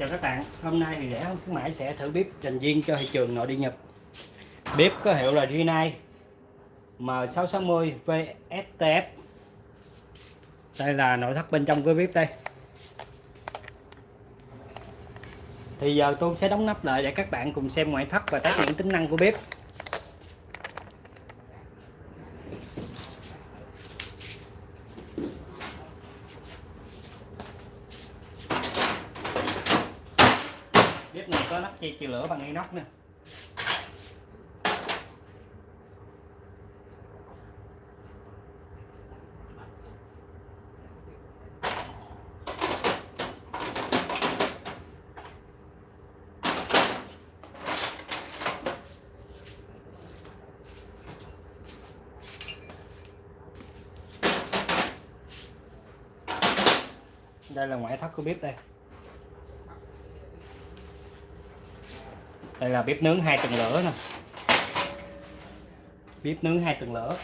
Chào các bạn, hôm nay thì rẻ hơn khuyến mãi sẽ thử bếp dành riêng cho thị trường nội địa Nhật. Bếp có hiệu là Rinnai M660 VSTF. Đây là nội thất bên trong của bếp đây. Thì giờ tôi sẽ đóng nắp lại để các bạn cùng xem ngoại thất và các những tính năng của bếp. Này có nắp che chịu lửa bằng inox nè. Đây là ngoại thất của bếp đây. Đây là bếp nướng hai tầng lửa nè. Bếp nướng hai tầng lửa.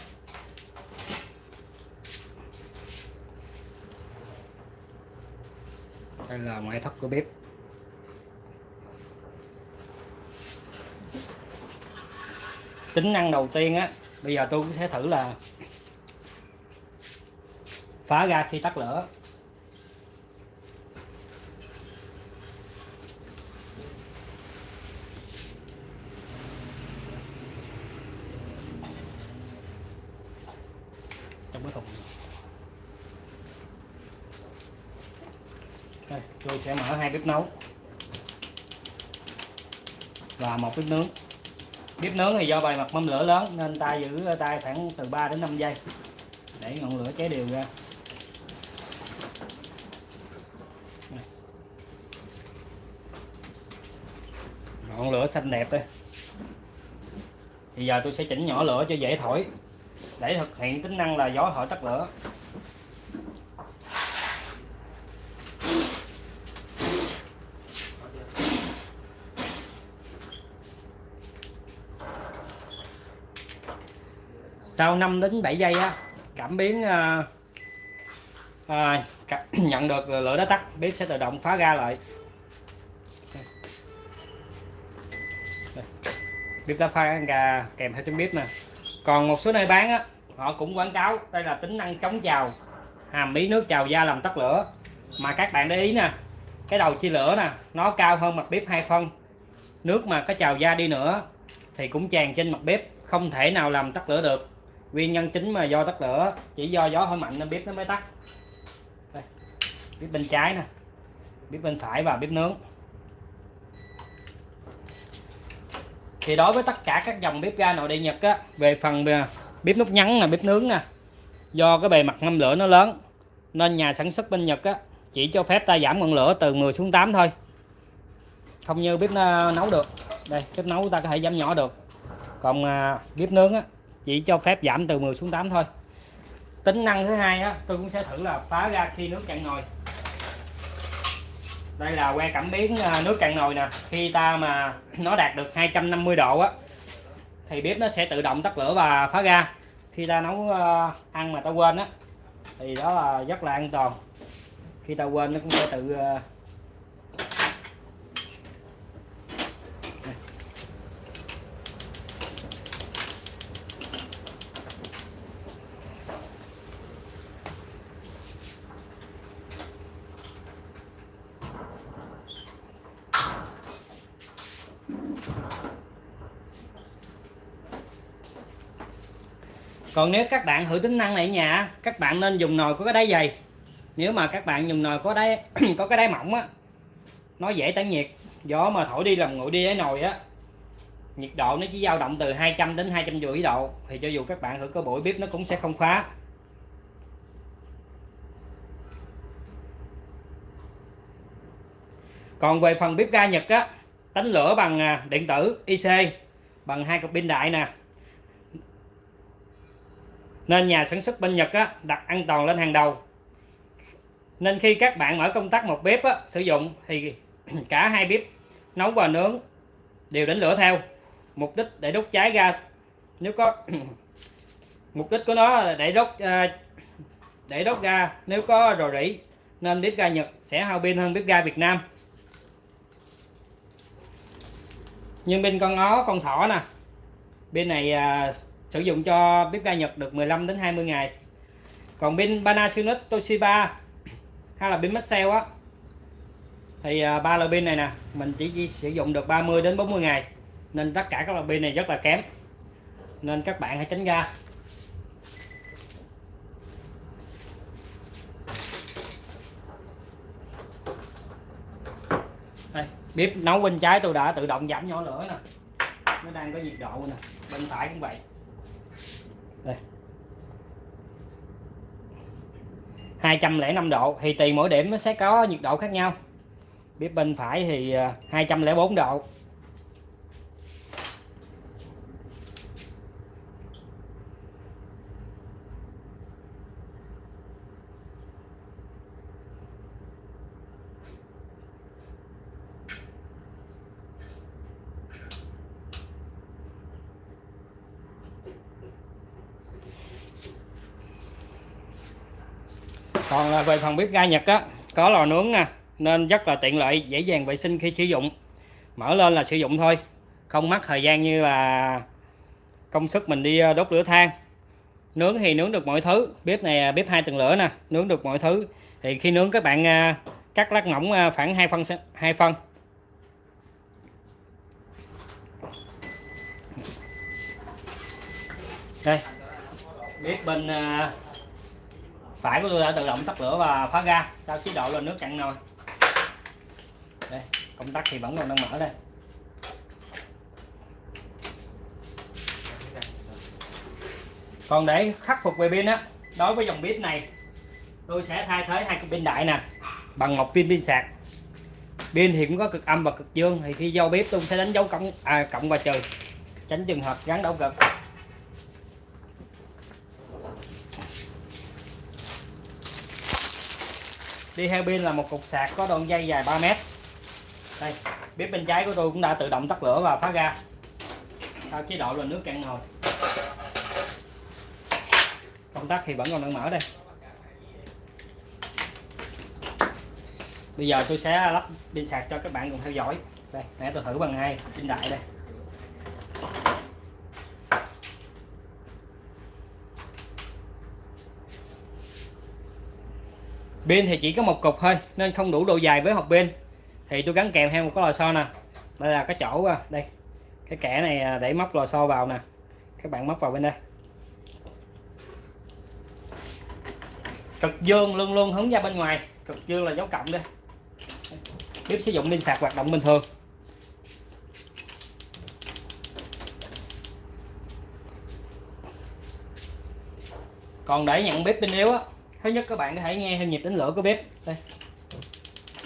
Đây là ngoại thất của bếp. Tính năng đầu tiên á, bây giờ tôi sẽ thử là phá ra khi tắt lửa. Thùng đây, tôi sẽ mở hai bếp nấu. Và một bếp nướng. Bếp nướng thì do bề mặt mâm lửa lớn nên ta giữ tay khoảng từ 3 đến 5 giây để ngọn lửa cháy đều ra. Ngọn lửa xanh đẹp đây. Thì giờ tôi sẽ chỉnh nhỏ lửa cho dễ thổi để thực hiện tính năng là gió thổi tắt lửa. Sau 5 đến 7 giây á cảm biến à, à, nhận được lửa đã tắt bếp sẽ tự động phá ra lại. Bếp đã phá ra kèm theo tiếng bếp nè còn một số nơi bán á, họ cũng quảng cáo đây là tính năng chống trào hàm bí nước trào da làm tắt lửa. Mà các bạn để ý nè, cái đầu chia lửa nè, nó cao hơn mặt bếp hai phân. Nước mà có trào da đi nữa thì cũng tràn trên mặt bếp, không thể nào làm tắt lửa được. Nguyên nhân chính mà do tắt lửa, chỉ do gió hơi mạnh nên bếp nó mới tắt. Đây. bếp bên trái nè, bếp bên phải và bếp nướng. Thì đối với tất cả các dòng bếp ga nội địa Nhật á, về phần à, bếp nút nhắn là bếp nướng nè, do cái bề mặt ngâm lửa nó lớn, nên nhà sản xuất bên Nhật á, chỉ cho phép ta giảm ngọn lửa từ 10 xuống 8 thôi. Không như bếp à, nấu được. Đây, bếp nấu ta có thể giảm nhỏ được. Còn à, bếp nướng á, chỉ cho phép giảm từ 10 xuống 8 thôi. Tính năng thứ hai á, tôi cũng sẽ thử là phá ra khi nước cạn nồi đây là que cảm biến à, nước cạn nồi nè. Khi ta mà nó đạt được 250 độ á, thì bếp nó sẽ tự động tắt lửa và phá ra khi ta nấu à, ăn mà ta quên á, thì đó là rất là an toàn. Khi ta quên nó cũng sẽ tự à, còn nếu các bạn thử tính năng này ở nhà, các bạn nên dùng nồi có cái đáy dày. Nếu mà các bạn dùng nồi có đáy, có cái đáy mỏng á, nó dễ tản nhiệt. Gió mà thổi đi làm nguội đi cái nồi á, nhiệt độ nó chỉ dao động từ 200 đến 250 độ. Thì cho dù các bạn thử có bụi bếp nó cũng sẽ không khóa. Còn về phần bếp ga Nhật á đánh lửa bằng à, điện tử IC bằng hai cục pin đại nè nên nhà sản xuất bên Nhật á, đặt an toàn lên hàng đầu. Nên khi các bạn mở công tắc một bếp á, sử dụng thì cả hai bếp nấu và nướng đều đánh lửa theo. Mục đích để đốt cháy ga nếu có mục đích của nó là để đốt à, để đốt ga. Nếu có rò rỉ nên bếp ga Nhật sẽ hao pin hơn bếp ga Việt Nam. Nhưng bên con ó con thỏ nè. Bên này à, sử dụng cho bếp ga Nhật được 15 đến 20 ngày. Còn pin Panasonic Toshiba hay là pin Maxell á thì à, ba loại pin này nè mình chỉ, chỉ sử dụng được 30 đến 40 ngày. Nên tất cả các loại pin này rất là kém. Nên các bạn hãy tránh ra. Đây bếp nấu bên trái tôi đã tự động giảm nhỏ lửa nè. Nó đang có nhiệt độ nè bên phải cũng vậy đây. 205 độ, thì tùy mỗi điểm nó sẽ có nhiệt độ khác nhau. Bếp bên phải thì à, 204 độ. Còn về phần bếp ga Nhật á, có lò nướng nè, nên rất là tiện lợi, dễ dàng vệ sinh khi sử dụng. Mở lên là sử dụng thôi, không mất thời gian như là công sức mình đi ờ, đốt lửa than. Nướng thì nướng được mọi thứ, bếp này ờ, bếp hai tầng lửa nè, nướng được mọi thứ. Thì khi nướng các bạn ờ, cắt lát mỏng khoảng hai phân hai phân. Đây. Bếp bên phải của tôi đã tự động tắt lửa và phá ga. Sau chế độ lên nước chặn nồi. Đây công tắc thì vẫn còn đang mở đây. Còn để khắc phục về pin á đối với dòng bếp này tôi sẽ thay thế hai cái pin đại nè bằng một pin pin sạc. Pin thì cũng có cực âm và cực dương thì khi giao bếp tôi sẽ đánh dấu cộng à, cộng và trừ tránh trường hợp gắn đảo cực đi theo pin là một cục sạc có đoạn dây dài 3 mét. Đây, bếp bên trái của tôi cũng đã tự động tắt lửa và phá ra sau chế độ là nước cạn nồi. Công tắc thì vẫn còn đang mở đây. Bây giờ tôi sẽ lắp pin sạc cho các bạn cùng theo dõi. Đây nãy tôi thử bằng hai pin đại đây. Pin thì chỉ có một cục thôi, nên không đủ độ dài với hộp pin. Thì tôi gắn kèm theo một cái lò xo nè. Đây là cái chỗ à, đây. Cái kẻ này à, để móc lò xo vào nè. Các bạn móc vào bên đây. Cực dương luôn luôn hướng ra bên ngoài. Cực dương là dấu cộng đây bếp sử dụng pin sạc hoạt động bình thường. Còn để nhận bếp pin yếu á thứ nhất các bạn có thể nghe theo nhịp đánh lửa của bếp. Đây.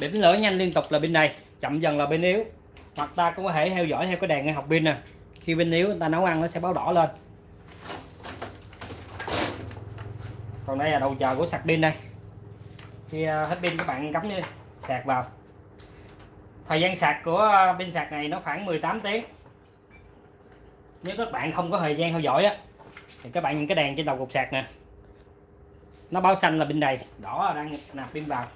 Bếp đánh lửa nhanh liên tục là bên này, chậm dần là bên yếu. Hoặc ta cũng có thể theo dõi theo cái đèn ngay học pin nè. Khi bên yếu, ta nấu ăn nó sẽ báo đỏ lên. Còn đây là đầu chờ của sạc pin đây. Khi à, hết pin, các bạn cắm đi, sạc vào. Thời gian sạc của à, pin sạc này nó khoảng 18 tiếng. Nếu các bạn không có thời gian theo dõi á, thì các bạn những cái đèn trên đầu cục sạc nè nó báo xanh là pin đầy đỏ là đang nạp pin vào.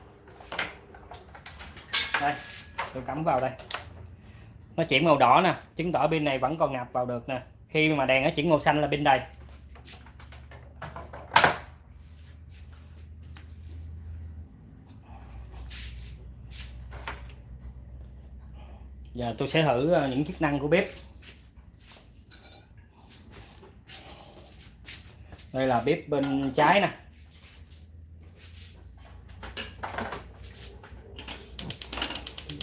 Đây, tôi cắm vào đây. Nó chuyển màu đỏ nè, chứng tỏ pin này vẫn còn nạp vào được nè. Khi mà đèn nó chuyển màu xanh là pin đầy giờ tôi sẽ thử ờ, những chức năng của bếp. Đây là bếp bên trái nè.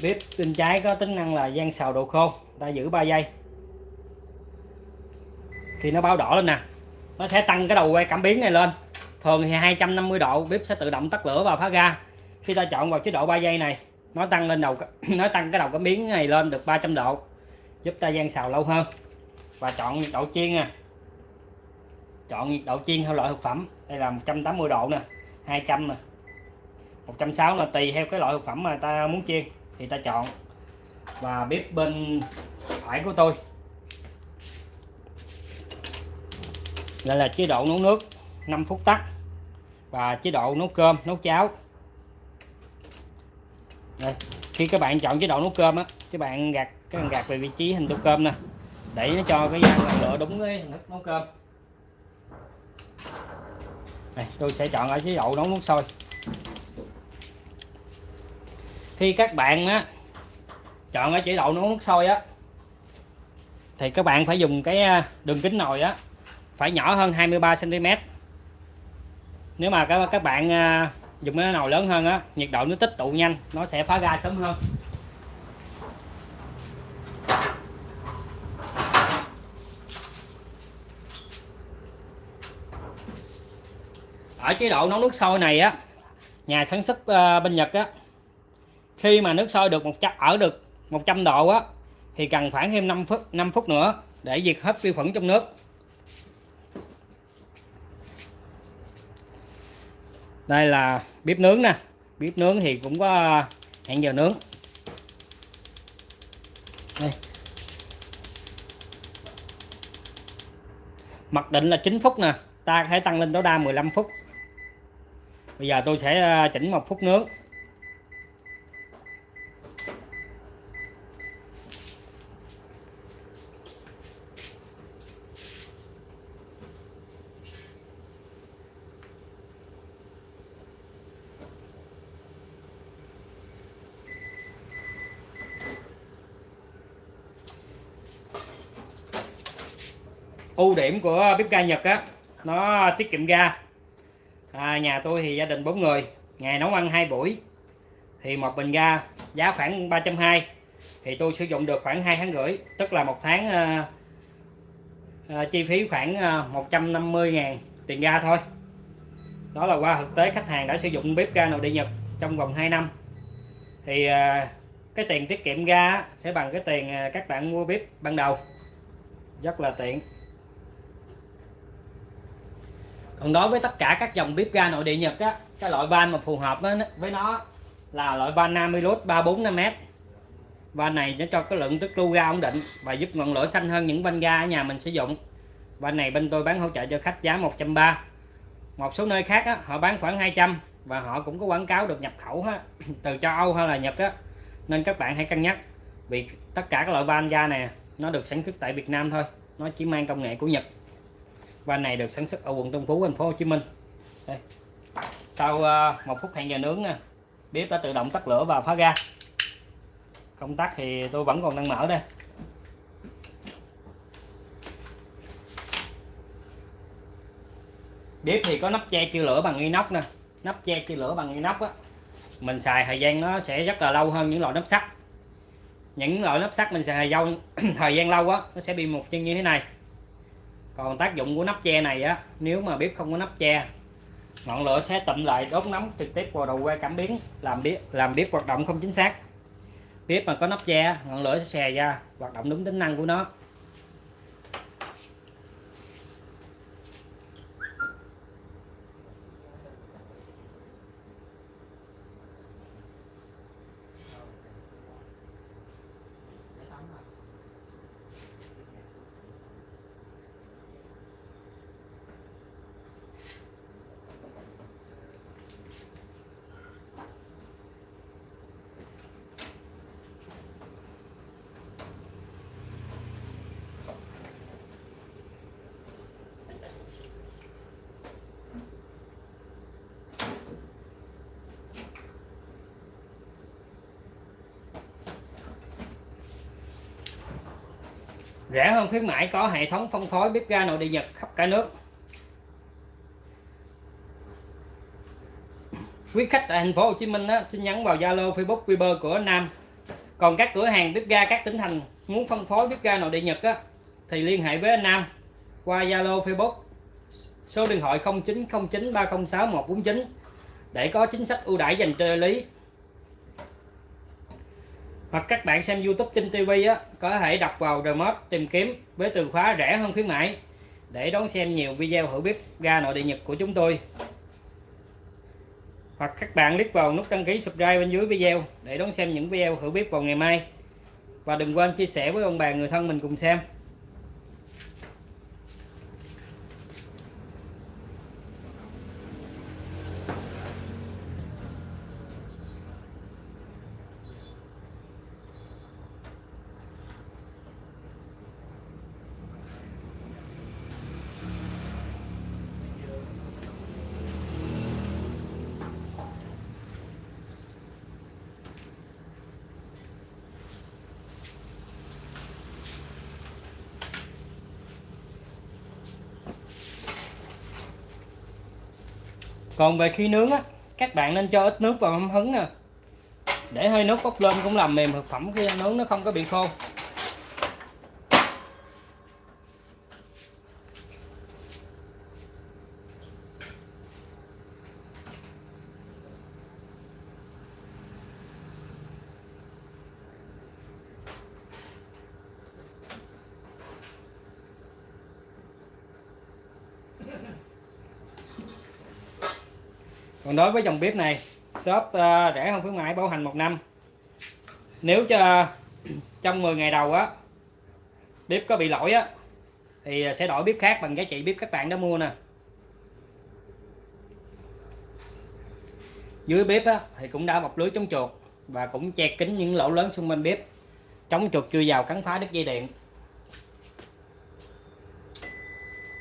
Bếp bên trái có tính năng là gian xào độ khô. Ta giữ 3 giây. Khi nó báo đỏ lên nè. Nó sẽ tăng cái đầu quay cảm biến này lên. Thường thì 250 độ, bếp sẽ tự động tắt lửa và phá ga. Khi ta chọn vào chế độ 3 giây này, nó tăng lên đầu nó tăng cái đầu cảm biến này lên được 300 độ, giúp ta gian xào lâu hơn. Và chọn nhiệt độ chiên nè. Chọn nhiệt độ chiên theo loại thực phẩm. Đây là 180 độ nè. 200 nè. 160 là tùy theo cái loại thực phẩm mà ta muốn chiên thì ta chọn và bếp bên phải của tôi. Đây là chế độ nấu nước 5 phút tắt và chế độ nấu cơm, nấu cháo. Đây, khi các bạn chọn chế độ nấu cơm á, các bạn gạt cái gạt về vị trí hình tô cơm nè để nó cho cái gian ngọn lửa đúng cái hình thức nấu cơm. Này tôi sẽ chọn ở chế độ nấu nước sôi khi các bạn á, chọn ở chế độ nấu nước sôi á, thì các bạn phải dùng cái à, đường kính nồi á, phải nhỏ hơn 23 cm nếu mà các các bạn à, dùng cái nồi lớn hơn á, nhiệt độ nó tích tụ nhanh, nó sẽ phá ra sớm hơn. Ở chế độ nấu nước sôi này á, nhà sản xuất à, bên Nhật á khi mà nước sôi được một trăm ở được 100 độ á, thì cần khoảng thêm 5 phút 5 phút nữa để diệt hết vi khuẩn trong nước. Đây là bếp nướng nè. Bếp nướng thì cũng có hẹn giờ nướng. Đây. mặc định là 9 phút nè. Ta có thể tăng lên tối đa 15 phút. Bây giờ tôi sẽ ờ, chỉnh một phút nướng ưu điểm của bếp ga Nhật á nó tiết kiệm ga. À, nhà tôi thì gia đình 4 người ngày nấu ăn hai buổi. Thì một bình ga giá khoảng 320 thì tôi sử dụng được khoảng 2 tháng rưỡi tức là một tháng à, à, chi phí khoảng ờ, à, 150 ngàn tiền ga thôi. Đó là qua thực tế khách hàng đã sử dụng bếp ga nội địa Nhật trong vòng 2 năm. Thì à, cái tiền tiết kiệm ga sẽ bằng cái tiền các bạn mua bếp ban đầu. Rất là tiện còn đối với tất cả các dòng bếp ga nội địa Nhật á cái loại van mà phù hợp với, nó là loại van Namilus 345m van này nó cho cái lượng tức lưu ga ổn định và giúp ngọn lửa xanh hơn những van ga ở nhà mình sử dụng. Van này bên tôi bán hỗ trợ cho khách giá 130 một số nơi khác á, họ bán khoảng 200 và họ cũng có quảng cáo được nhập khẩu á, từ châu Âu hay là Nhật á. Nên các bạn hãy cân nhắc vì tất cả các loại van ga này nó được sản xuất tại Việt Nam thôi nó chỉ mang công nghệ của Nhật van này được sản xuất ở quận Tân Phú, thành phố Hồ Chí Minh. Đây. sau ờ, một phút hẹn giờ nướng nè, bếp đã tự động tắt lửa và phá ga. Công tắc thì tôi vẫn còn đang mở đây. Bếp thì có nắp che chia lửa bằng inox nè. Nắp che chia lửa bằng inox á, mình xài thời gian nó sẽ rất là lâu hơn những loại nắp sắt. Những loại nắp sắt mình xài thời thời gian lâu á, nó sẽ bị một chân như thế này còn tác dụng của nắp che này á, nếu mà bếp không có nắp che, ngọn lửa sẽ tụm lại đốt nóng trực tiếp vào đầu que cảm biến, làm bếp làm bếp hoạt động không chính xác. Bếp mà có nắp che, ngọn lửa sẽ xè ra, hoạt động đúng tính năng của nó. Rẻ hơn khuyến mãi có hệ thống phân phối bếp ga nội địa Nhật khắp cả nước. Quý khách tại thành phố Hồ Chí Minh á, xin nhắn vào Zalo Facebook Viber của Nam. Còn các cửa hàng bếp ga các tỉnh thành muốn phân phối bếp ga nội địa Nhật á, thì liên hệ với anh Nam qua Zalo Facebook. Số điện thoại 0909306149 để có chính sách ưu đãi dành cho lý hoặc các bạn xem YouTube trên TV á, có thể đọc vào remote tìm kiếm với từ khóa rẻ hơn khuyến mãi. Để đón xem nhiều video hữu bếp ga nội địa Nhật của chúng tôi. Hoặc các bạn click vào nút đăng ký subscribe bên dưới video để đón xem những video hữu bếp vào ngày mai. Và đừng quên chia sẻ với ông bà, người thân mình cùng xem. Còn về khi nướng á, các bạn nên cho ít nước vào mâm hứng nè. Để hơi nước bốc lên cũng làm mềm thực phẩm khi nướng, nó không có bị khô. Còn đối với dòng bếp này shop uh, rẻ hơn khuyến mãi bảo hành một năm. Nếu cho trong 10 ngày đầu á bếp có bị lỗi á thì ờ, sẽ đổi bếp khác bằng giá trị bếp các bạn đã mua nè. Dưới bếp á, thì cũng đã bọc lưới chống chuột và cũng che kín những lỗ lớn xung quanh bếp chống chuột chưa vào cắn phá đứt dây điện.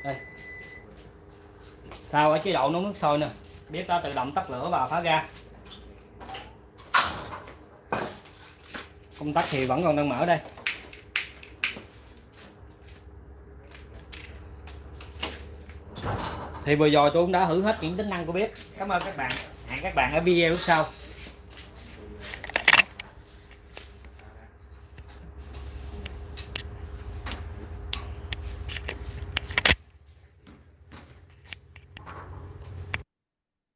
Đây. Sau ở chế độ nấu nước sôi nè? Bếp đã tự động tắt lửa và phá ra công tắc thì vẫn còn đang mở đây. Thì vừa rồi tôi cũng đã thử hết những tính năng của bếp cảm ơn các bạn. Hẹn các bạn ở video sau.